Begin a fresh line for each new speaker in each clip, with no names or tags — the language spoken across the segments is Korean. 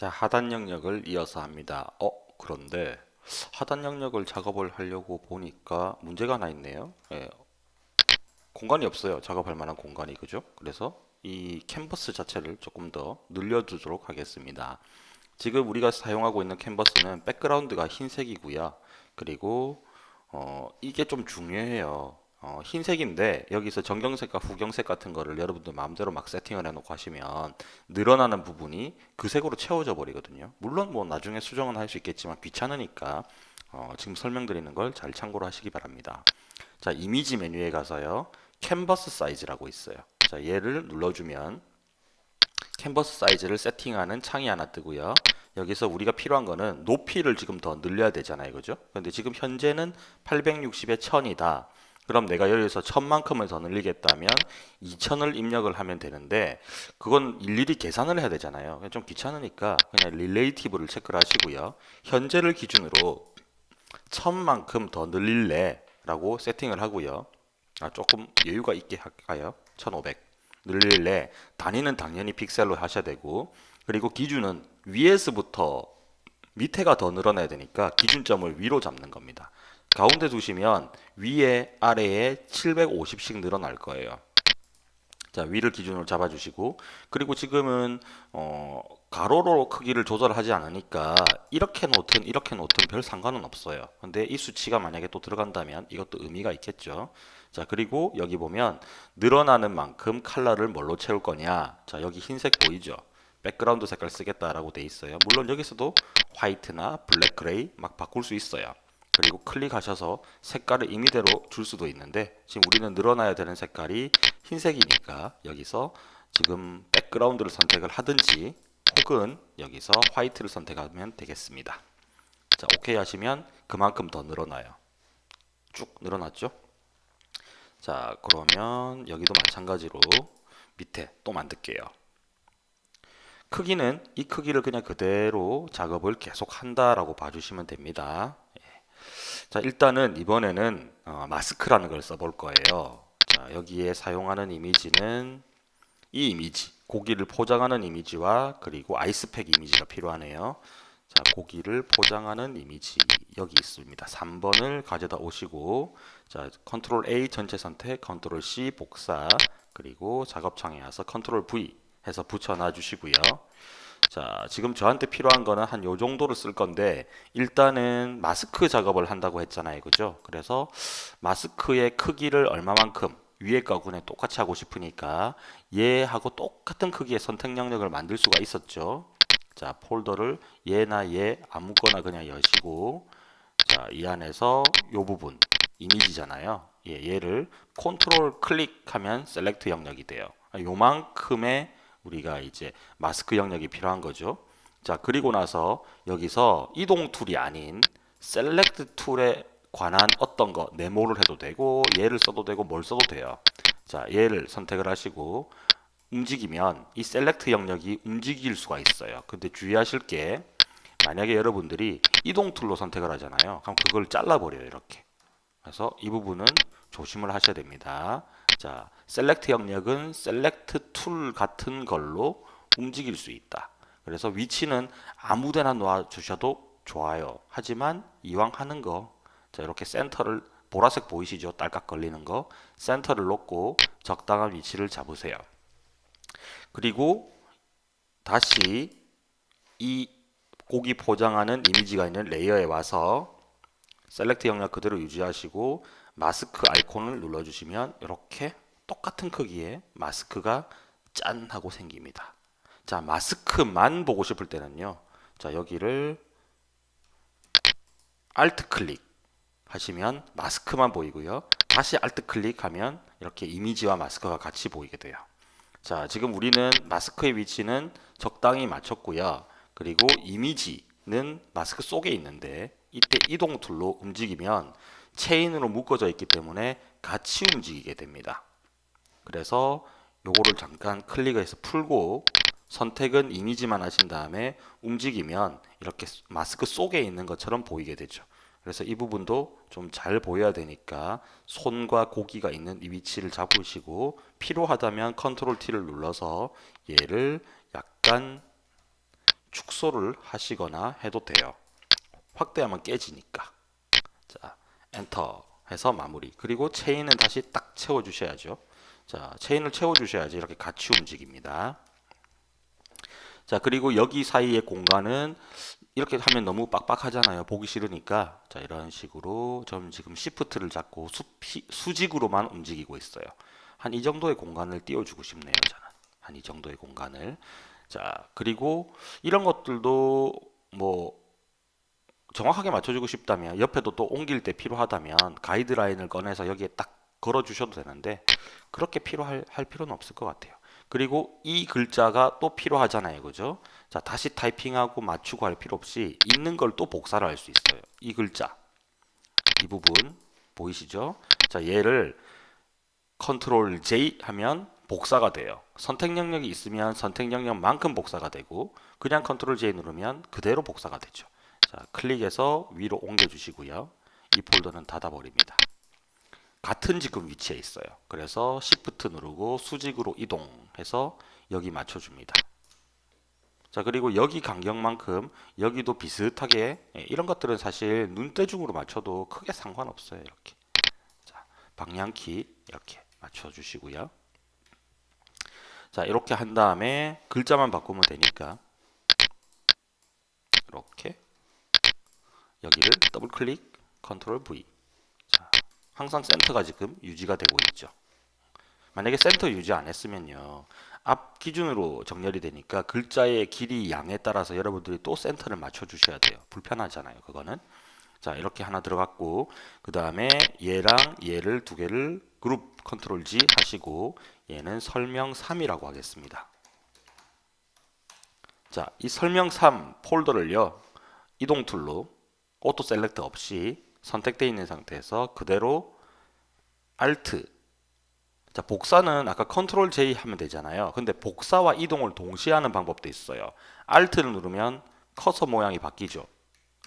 자, 하단 영역을 이어서 합니다. 어, 그런데 하단 영역을 작업을 하려고 보니까 문제가 하나 있네요. 예, 공간이 없어요. 작업할 만한 공간이 그죠? 그래서 이 캔버스 자체를 조금 더 늘려두도록 하겠습니다. 지금 우리가 사용하고 있는 캔버스는 백그라운드가 흰색이고요. 그리고 어, 이게 좀 중요해요. 어, 흰색인데 여기서 정경색과 후경색 같은 거를 여러분들 마음대로 막 세팅을 해놓고 하시면 늘어나는 부분이 그 색으로 채워져 버리거든요. 물론 뭐 나중에 수정은 할 수 있겠지만 귀찮으니까 어, 지금 설명드리는 걸 잘 참고로 하시기 바랍니다. 자 이미지 메뉴에 가서요 캔버스 사이즈라고 있어요. 자 얘를 눌러주면 캔버스 사이즈를 세팅하는 창이 하나 뜨고요. 여기서 우리가 필요한 거는 높이를 지금 더 늘려야 되잖아요. 그죠? 근데 지금 현재는 860에 1000이다. 그럼 내가 여기서 1000만큼을 더 늘리겠다면 2000을 입력을 하면 되는데 그건 일일이 계산을 해야 되잖아요. 좀 귀찮으니까 그냥 릴레이티브를 체크를 하시고요. 현재를 기준으로 1000만큼 더 늘릴래 라고 세팅을 하고요. 아, 조금 여유가 있게 할까요? 1500 늘릴래 단위는 당연히 픽셀로 하셔야 되고 그리고 기준은 위에서부터 밑에가 더 늘어나야 되니까 기준점을 위로 잡는 겁니다. 가운데 두시면 위에 아래에 750씩 늘어날 거예요. 자 위를 기준으로 잡아주시고 그리고 지금은 어, 가로로 크기를 조절하지 않으니까 이렇게 놓든 이렇게 놓든 별 상관은 없어요. 근데 이 수치가 만약에 또 들어간다면 이것도 의미가 있겠죠. 자 그리고 여기 보면 늘어나는 만큼 컬러를 뭘로 채울 거냐 자 여기 흰색 보이죠 백그라운드 색깔 쓰겠다라고 돼 있어요 물론 여기서도 화이트나 블랙 그레이 막 바꿀 수 있어요 그리고 클릭하셔서 색깔을 임의대로 줄 수도 있는데 지금 우리는 늘어나야 되는 색깔이 흰색이니까 여기서 지금 백그라운드를 선택을 하든지 혹은 여기서 화이트를 선택하면 되겠습니다. 자 오케이 하시면 그만큼 더 늘어나요. 쭉 늘어났죠? 자 그러면 여기도 마찬가지로 밑에 또 만들게요. 크기는 이 크기를 그냥 그대로 작업을 계속 한다라고 봐주시면 됩니다. 예. 자 일단은 이번에는 어, 마스크라는 걸 써볼 거예요. 자 여기에 사용하는 이미지는 이 이미지 고기를 포장하는 이미지와 그리고 아이스팩 이미지가 필요하네요. 자 고기를 포장하는 이미지 여기 있습니다. 3번을 가져다 오시고 자 컨트롤 A 전체 선택 컨트롤 C 복사 그리고 작업창에 와서 컨트롤 V 해서 붙여 놔 주시고요 자 지금 저한테 필요한 거는 한 요 정도를 쓸 건데 일단은 마스크 작업을 한다고 했잖아요. 그죠? 그래서 마스크의 크기를 얼마만큼 위에 거군에 똑같이 하고 싶으니까 얘하고 똑같은 크기의 선택 영역을 만들 수가 있었죠. 자 폴더를 얘나 얘 아무거나 그냥 여시고 자 이 안에서 요 부분 이미지잖아요. 예, 얘를 컨트롤 클릭하면 select 영역이 돼요. 요만큼의 우리가 이제 마스크 영역이 필요한 거죠 자 그리고 나서 여기서 이동 tool이 아닌 select tool에 관한 어떤 거 네모를 해도 되고 얘를 써도 되고 뭘 써도 돼요 자 얘를 선택을 하시고 움직이면 이 select 영역이 움직일 수가 있어요. 근데 주의하실 게 만약에 여러분들이 이동 tool로 선택을 하잖아요. 그럼 그걸 잘라버려요. 이렇게. 그래서 이 부분은 조심을 하셔야 됩니다. 자, select 영역은 select tool 같은 걸로 움직일 수 있다. 그래서 위치는 아무데나 놓아 주셔도 좋아요. 하지만 이왕 하는 거, 자, 이렇게 센터를 보라색 보이시죠? 딸깍 걸리는 거. 센터를 놓고 적당한 위치를 잡으세요. 그리고 다시 이 고기 포장하는 이미지가 있는 layer에 와서 select 영역 그대로 유지하시고 마스크 아이콘을 눌러주시면 이렇게 똑같은 크기의 마스크가 짠 하고 생깁니다. 자 마스크만 보고 싶을 때는요. 자 여기를 Alt 클릭 하시면 마스크만 보이고요. 다시 Alt 클릭하면 이렇게 이미지와 마스크가 같이 보이게 돼요. 자, 지금 우리는 마스크의 위치는 적당히 맞췄고요. 그리고 이미지는 마스크 속에 있는데 이때 이동 tool로 움직이면 체인으로 묶어져 있기 때문에 같이 움직이게 됩니다. 그래서 요거를 잠깐 클릭해서 풀고 선택은 이미지만 하신 다음에 움직이면 이렇게 마스크 속에 있는 것처럼 보이게 되죠. 그래서 이 부분도 좀 잘 보여야 되니까 손과 고기가 있는 이 위치를 잡으시고 필요하다면 컨트롤 T를 눌러서 얘를 약간 축소를 하시거나 해도 돼요. 확대하면 깨지니까. 자, 엔터 해서 마무리. 그리고 체인은 다시 딱 채워 주셔야죠. 자, 체인을 채워 주셔야지 이렇게 같이 움직입니다. 자, 그리고 여기 사이의 공간은 이렇게 하면 너무 빡빡하잖아요. 보기 싫으니까. 자, 이런 식으로 전 지금 Shift를 잡고 수피, 수직으로만 움직이고 있어요. 한 이 정도의 공간을 띄워주고 싶네요. 저는. 한 이 정도의 공간을. 자, 그리고 이런 것들도 뭐 정확하게 맞춰주고 싶다면 옆에도 또 옮길 때 필요하다면 가이드라인을 꺼내서 여기에 딱 걸어 주셔도 되는데 그렇게 필요할 할 필요는 없을 것 같아요. 그리고 이 글자가 또 필요하잖아요. 그죠? 자, 다시 타이핑하고 맞추고 할 필요 없이 있는 걸 또 복사를 할 수 있어요. 이 글자. 이 부분 보이시죠? 자, 얘를 컨트롤 J 하면 복사가 돼요. 선택 영역이 있으면 선택 영역만큼 복사가 되고 그냥 컨트롤 J 누르면 그대로 복사가 되죠. 자, 클릭해서 위로 옮겨 주시고요. 이 폴더는 닫아 버립니다. 같은 지금 위치에 있어요. 그래서 Shift 누르고 수직으로 이동해서 여기 맞춰 줍니다. 자, 그리고 여기 간격만큼 여기도 비슷하게 예, 이런 것들은 사실 눈대중으로 맞춰도 크게 상관없어요. 이렇게. 자, 방향키 이렇게 맞춰 주시고요. 자, 이렇게 한 다음에 글자만 바꾸면 되니까 이렇게 여기를 더블 클릭 컨트롤 V. 자, 항상 센터가 지금 유지가 되고 있죠. 만약에 센터 유지 안 했으면요 앞 기준으로 정렬이 되니까 글자의 길이 양에 따라서 여러분들이 또 센터를 맞춰 주셔야 돼요. 불편하잖아요 그거는. 자 이렇게 하나 들어갔고 그 다음에 얘랑 얘를 두 개를 그룹 컨트롤 G 하시고 얘는 설명 3이라고 하겠습니다. 자 이 설명 3 폴더를요 이동 tool로 auto select 없이 선택되어 있는 상태에서 그대로 Alt. 자 복사는 아까 컨트롤 J 하면 되잖아요. 근데 복사와 이동을 동시에 하는 방법도 있어요. Alt를 누르면 커서 모양이 바뀌죠.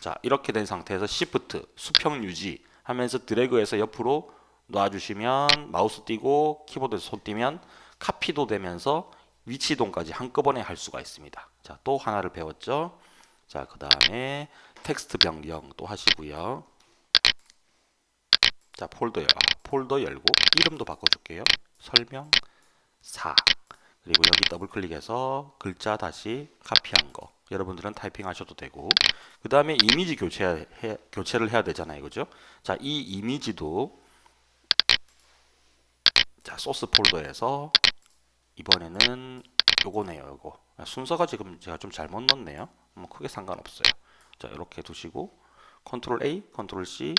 자 이렇게 된 상태에서 Shift 수평 유지 하면서 드래그해서 옆으로 놔주시면 마우스 띄고 키보드에서 손 띄면 카피도 되면서 위치 이동까지 한꺼번에 할 수가 있습니다. 자 또 하나를 배웠죠 자 그 다음에 텍스트 변경 또 하시고요. 자 폴더 열, 아, 폴더 열고 이름도 바꿔줄게요. 설명 4 그리고 여기 더블 클릭해서 글자 다시 카피한 거. 여러분들은 타이핑 하셔도 되고. 그 다음에 이미지 교체 해, 교체를 해야 되잖아요. 그죠? 자 이 이미지도 자 소스 폴더에서 이번에는 요거네요 요거. 순서가 지금 제가 좀 잘못 넣었네요 뭐 크게 상관없어요. 자 이렇게 두시고 컨트롤 A, 컨트롤 C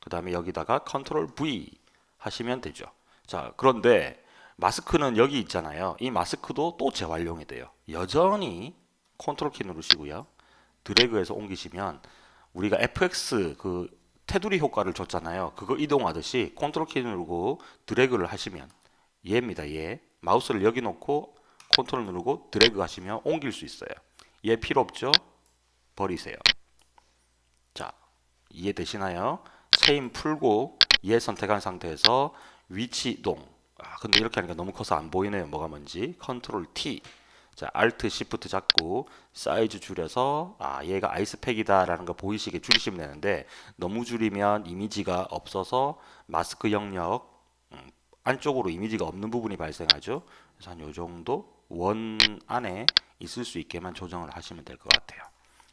그 다음에 여기다가 컨트롤 V 하시면 되죠. 자 그런데 마스크는 여기 있잖아요. 이 마스크도 또 재활용이 돼요. 여전히 컨트롤 키 누르시고요. 드래그해서 옮기시면 우리가 FX 그 테두리 효과를 줬잖아요. 그거 이동하듯이 컨트롤 키 누르고 드래그를 하시면 얘입니다 얘 마우스를 여기 놓고 컨트롤 누르고 드래그 하시면 옮길 수 있어요 얘 필요 없죠 버리세요. 자, 이해되시나요? 체인 풀고 얘 선택한 상태에서 위치 이동. 아, 근데 이렇게 하니까 너무 커서 안 보이네요. 뭐가 뭔지. 컨트롤 T. 자, Alt Shift 잡고 사이즈 줄여서 아, 얘가 아이스팩이다라는 거 보이시게 줄이시면 되는데 너무 줄이면 이미지가 없어서 마스크 영역 음, 안쪽으로 이미지가 없는 부분이 발생하죠. 그래서 한 요 정도 원 안에 있을 수 있게만 조정을 하시면 될 것 같아요.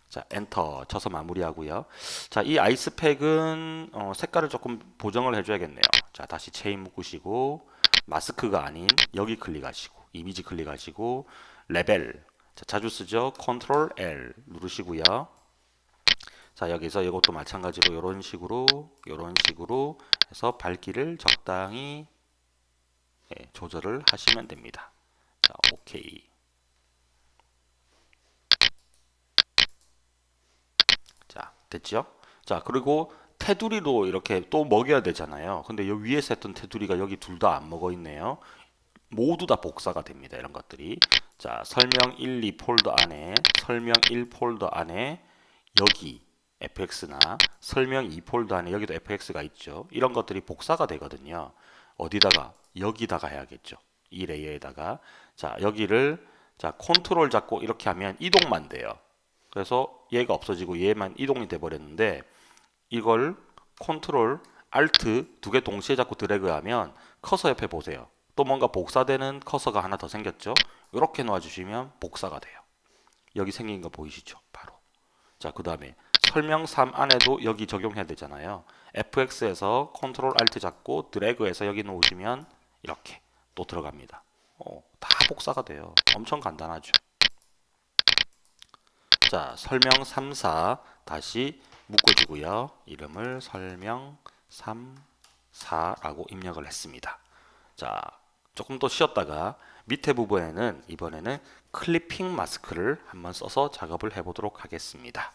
자, 엔터 쳐서 마무리하고요. 자, 이 아이스팩은 어, 색깔을 조금 보정을 해줘야겠네요. 자, 다시 체인 묶으시고 마스크가 아닌 여기 클릭하시고 이미지 클릭하시고 레벨 자, 자주 쓰죠. 컨트롤 L 누르시고요. 자, 여기서 이것도 마찬가지로 이런 식으로 이런 식으로 해서 밝기를 적당히 예, 조절을 하시면 됩니다. 자. 됐죠? 자 그리고 테두리도 이렇게 또 먹여야 되잖아요. 근데 여기 위에서 했던 테두리가 여기 둘 다 안 먹어 있네요. 모두 다 복사가 됩니다 이런 것들이. 자 설명 1, 2 폴더 안에 설명 1 폴더 안에 여기 fx나 설명 2 폴더 안에 여기도 fx가 있죠. 이런 것들이 복사가 되거든요. 어디다가? 여기다가 해야겠죠 이 레이어에다가 자 여기를 자, 컨트롤 잡고 이렇게 하면 이동만 돼요. 그래서 얘가 없어지고 얘만 이동이 돼 버렸는데 이걸 컨트롤 Alt 두 개 동시에 잡고 드래그하면 커서 옆에 보세요. 또 뭔가 복사되는 커서가 하나 더 생겼죠. 이렇게 놓아주시면 복사가 돼요. 여기 생긴 거 보이시죠? 바로. 자, 그 다음에 설명 3 안에도 여기 적용해야 되잖아요. fx에서 컨트롤 알트 잡고 드래그해서 여기 놓으시면 이렇게 또 들어갑니다. 어, 다 복사가 돼요. 엄청 간단하죠. 자, 설명 3, 4 다시 묶어주고요. 이름을 설명 3, 4라고 입력을 했습니다. 자, 조금 더 쉬었다가 밑에 부분에는 이번에는 클리핑 마스크를 한번 써서 작업을 해보도록 하겠습니다.